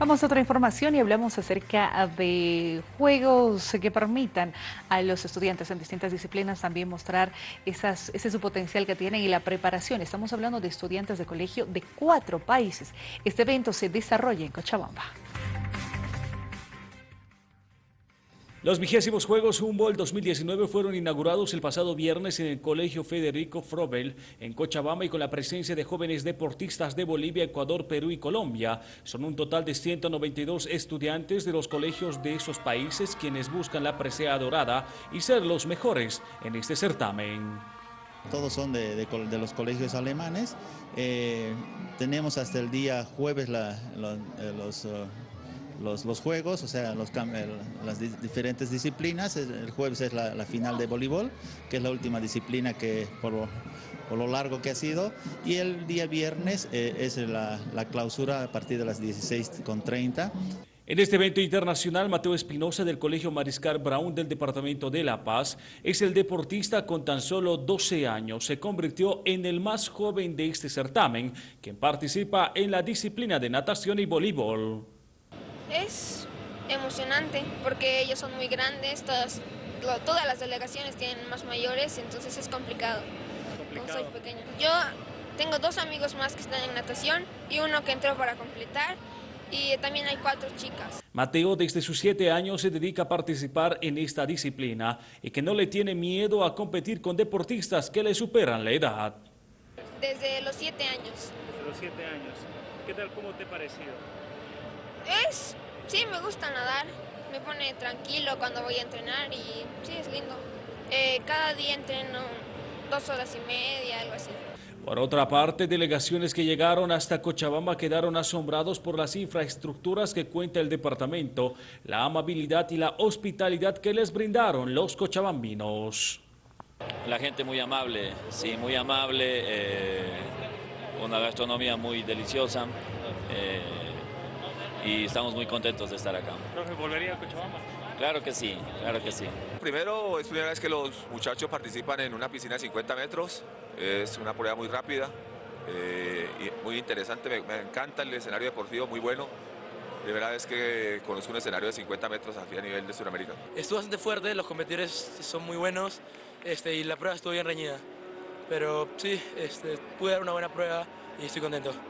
Vamos a otra información y hablamos acerca de juegos que permitan a los estudiantes en distintas disciplinas también mostrar ese su potencial que tienen y la preparación. Estamos hablando de estudiantes de colegio de cuatro países. Este evento se desarrolla en Cochabamba. Los vigésimos Juegos Humboldt 2019 fueron inaugurados el pasado viernes en el Colegio Federico Frobel en Cochabamba y con la presencia de jóvenes deportistas de Bolivia, Ecuador, Perú y Colombia. Son un total de 192 estudiantes de los colegios de esos países quienes buscan la presea dorada y ser los mejores en este certamen. Todos son de, los colegios alemanes. Eh, tenemos hasta el día jueves eh, los... Uh, los, juegos, o sea, las diferentes disciplinas. El jueves es la, final de voleibol, que es la última disciplina que por, lo largo que ha sido. Y el día viernes eh, es la, clausura a partir de las 16.30. En este evento internacional, Mateo Espinosa del Colegio Mariscal Brown del Departamento de La Paz es el deportista con tan solo 12 años. Se convirtió en el más joven de este certamen, quien participa en la disciplina de natación y voleibol. Es emocionante porque ellos son muy grandes, todas, todas las delegaciones tienen más mayores, entonces es complicado. soy pequeño. Yo tengo dos amigos más que están en natación y uno que entró para completar y también hay cuatro chicas. Mateo desde sus siete años se dedica a participar en esta disciplina y que no le tiene miedo a competir con deportistas que le superan la edad. Desde los siete años. Desde los siete años. ¿Qué tal, cómo te ha parecido? Es, sí, me gusta nadar, me pone tranquilo cuando voy a entrenar y sí, es lindo. Eh, cada día entreno dos horas y media, algo así. Por otra parte, delegaciones que llegaron hasta Cochabamba quedaron asombrados por las infraestructuras que cuenta el departamento, la amabilidad y la hospitalidad que les brindaron los cochabambinos. La gente muy amable, sí, muy amable, eh, una gastronomía muy deliciosa. Eh, y estamos muy contentos de estar acá. ¿Profe, volvería a Cochabamba? Claro que sí, claro que sí. Primero, es primera vez que los muchachos participan en una piscina de 50 metros, es una prueba muy rápida, eh, y muy interesante, me, encanta el escenario deportivo, muy bueno. Primera vez que conozco un escenario de 50 metros aquí a nivel de Sudamérica. Estuvo bastante fuerte, los competidores son muy buenos este, y la prueba estuvo bien reñida. Pero sí, este, pude dar una buena prueba y estoy contento.